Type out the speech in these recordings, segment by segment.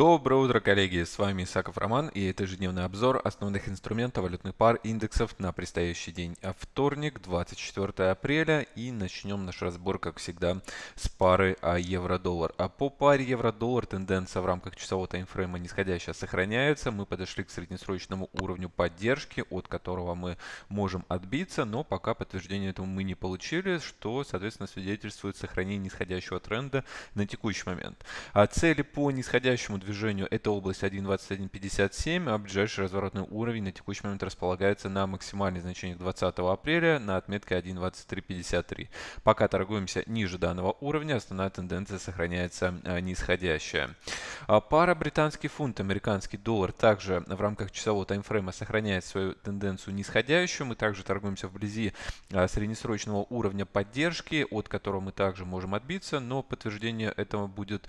Доброе утро, коллеги! С вами Исаков Роман и это ежедневный обзор основных инструментов валютных пар индексов на предстоящий день. А вторник, 24 апреля и начнем наш разбор, как всегда, с пары евро-доллар. А по паре евро-доллар тенденция в рамках часового таймфрейма нисходящая сохраняется. Мы подошли к среднесрочному уровню поддержки, от которого мы можем отбиться, но пока подтверждения этому мы не получили, что, соответственно, свидетельствует сохранение нисходящего тренда на текущий момент. А цели по нисходящему движению это область 1.2157, а ближайший разворотный уровень на текущий момент располагается на максимальных значениях 20 апреля на отметке 1.2353. Пока торгуемся ниже данного уровня, основная тенденция сохраняется а, нисходящая. А пара британский фунт, американский доллар также в рамках часового таймфрейма сохраняет свою тенденцию нисходящую. Мы также торгуемся вблизи а, среднесрочного уровня поддержки, от которого мы также можем отбиться, но подтверждение этого будет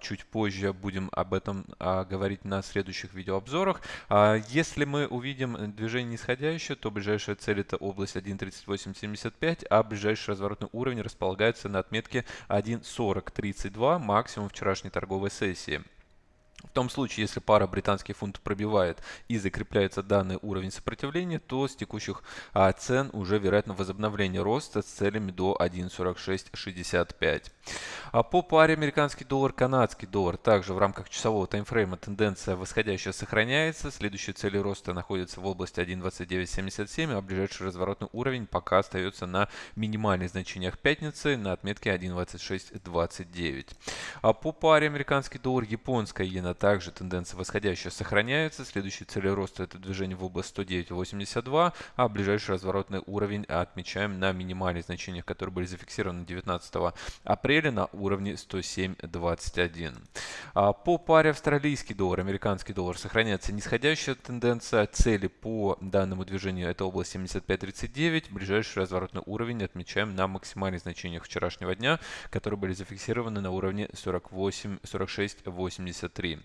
чуть позже. Будем об об этом а, говорить на следующих видеообзорах. А, если мы увидим движение нисходящее, то ближайшая цель это область 1.3875, а ближайший разворотный уровень располагается на отметке 1.4032, максимум вчерашней торговой сессии. В том случае, если пара британский фунт пробивает и закрепляется данный уровень сопротивления, то с текущих а, цен уже вероятно возобновление роста с целями до 1.4665. А по паре американский доллар, канадский доллар, также в рамках часового таймфрейма тенденция восходящая сохраняется. Следующие цели роста находятся в области 1.2977, а ближайший разворотный уровень пока остается на минимальных значениях пятницы на отметке 1.2629. А по паре американский доллар, японская иена Иена также тенденция восходящая сохраняется. Следующие цели роста это движение в область 109.82, а ближайший разворотный уровень отмечаем на минимальных значениях, которые были зафиксированы 19 апреля на уровне 107.21. А по паре австралийский доллар, американский доллар сохраняется нисходящая тенденция. Цели по данному движению это область 75.39. Ближайший разворотный уровень отмечаем на максимальных значениях вчерашнего дня, которые были зафиксированы на уровне 48, 46.83.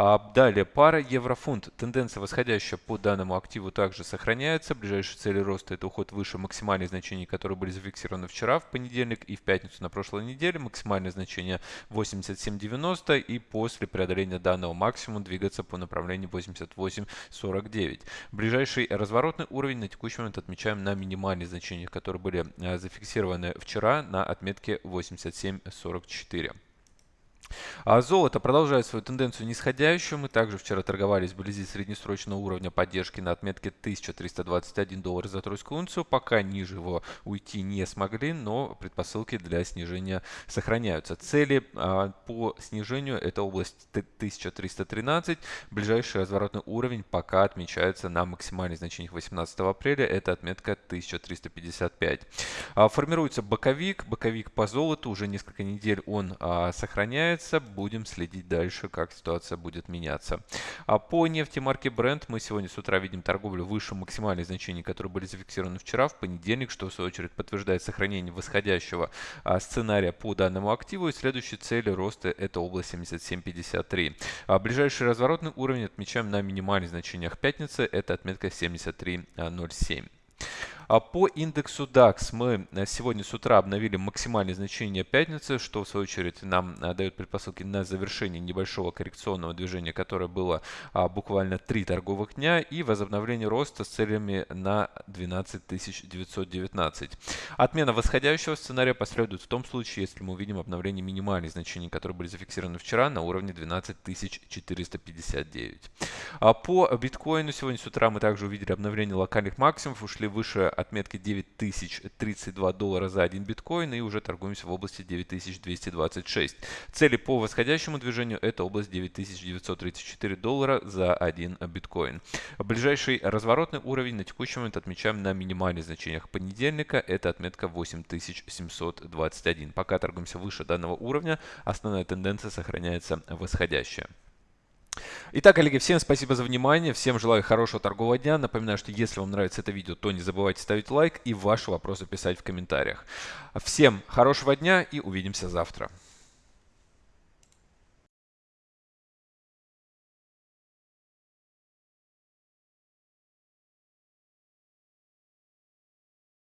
А, далее, пара еврофунт. Тенденция восходящая по данному активу также сохраняется. Ближайшие цели роста это уход выше максимальных значений, которые были зафиксированы вчера в понедельник и в пятницу на прошлой неделе. Максимальное значение 87.90 и после преодоления данного максимума двигаться по направлению 88.49. Ближайший разворотный уровень на текущий момент отмечаем на минимальных значениях, которые были а, зафиксированы вчера на отметке 87.44. А золото продолжает свою тенденцию нисходящую. Мы также вчера торговались вблизи среднесрочного уровня поддержки на отметке 1321 доллар за тройскую унцию. Пока ниже его уйти не смогли, но предпосылки для снижения сохраняются. Цели а, по снижению это область 1313. Ближайший разворотный уровень пока отмечается на максимальных значениях 18 апреля. Это отметка 1355. А, формируется боковик. Боковик по золоту. Уже несколько недель он а, сохраняется меняется. Будем следить дальше, как ситуация будет меняться. А по нефти марки Brent мы сегодня с утра видим торговлю выше максимальных значений, которые были зафиксированы вчера, в понедельник, что в свою очередь подтверждает сохранение восходящего а, сценария по данному активу. И следующей цели роста это область 77.53. А ближайший разворотный уровень отмечаем на минимальных значениях пятницы. Это отметка 73.07. А по индексу DAX мы э, сегодня с утра обновили максимальные значения пятницы, что в свою очередь нам э, дает предпосылки на завершение небольшого коррекционного движения, которое было а, буквально три торговых дня и возобновление роста с целями на 12 919. Отмена восходящего сценария последует в том случае, если мы увидим обновление минимальных значений, которые были зафиксированы вчера на уровне 12 459. А по биткоину сегодня с утра мы также увидели обновление локальных максимумов, ушли выше отметки 9032 доллара за один биткоин и уже торгуемся в области 9226. Цели по восходящему движению это область 9934 доллара за один биткоин. Ближайший разворотный уровень на текущий момент отмечаем на минимальных значениях понедельника. Это отметка 8721. Пока торгуемся выше данного уровня, основная тенденция сохраняется восходящая. Итак, коллеги, всем спасибо за внимание, всем желаю хорошего торгового дня. Напоминаю, что если вам нравится это видео, то не забывайте ставить лайк и ваши вопросы писать в комментариях. Всем хорошего дня и увидимся завтра.